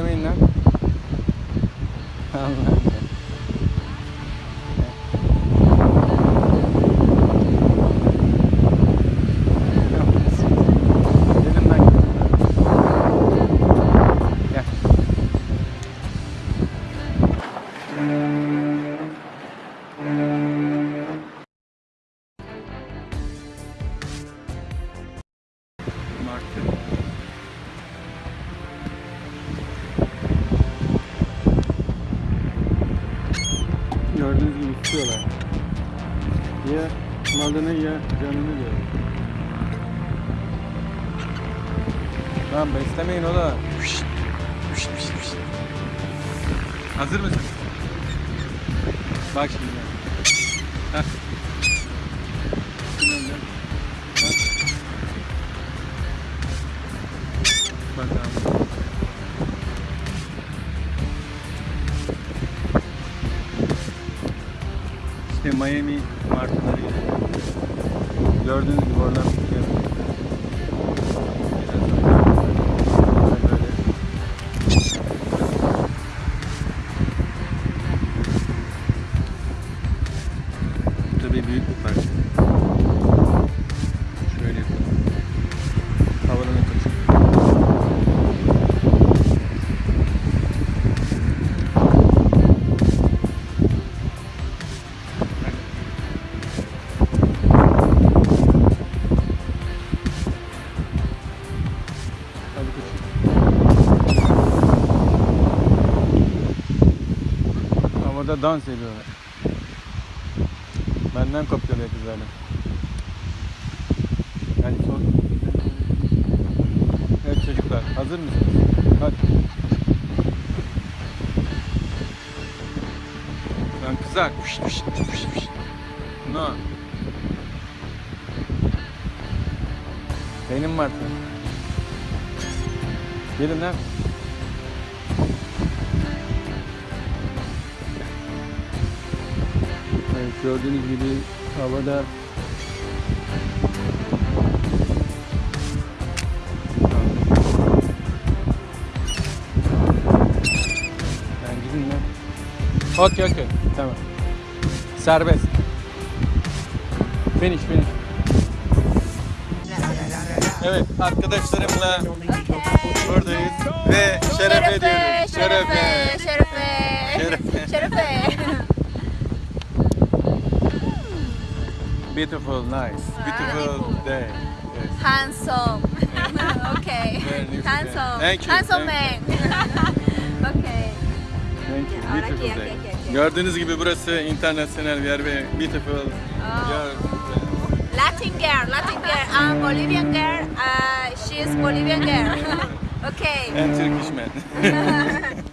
demeyin lan. Allah'ım. market. Besliyorlar. Ya malını ya canını diyor. Lan beslemeyin ola. Hazır mısın? Bak şimdi. Heh. Bak abi. İşte Miami martıları gibi. Gördüğünüz gibi oradan. Biraz böyle. Tabii büyük bir parça. Havada dans ediyorlar. Benden kopyalıyor kızlar. Yani sor. Evet çocuklar hazır mısınız? Hadi. Lan kızar. Fış, fış, fış, fış. No. Benim martı. Gelin lan. Gördüğünüz gibi havada Yani gidin lan. Okey okey. Tamam. Serbest. Finish finish. Evet arkadaşlarımla buradayız ve şerefe diyoruz. şerefe, şerefe, Şerefe. şerefe. Beautiful, nice, beautiful day. Yes. Handsome. okay. Handsome. Thank you, Handsome man. okay. Thank you. Beautiful day. Gördüğünüz gibi burası internasyonel bir yer ve beautiful. Oh. yer. Latin girl, Latin girl. I'm Bolivian girl. Uh, she's Bolivian girl. okay. And Turkish man.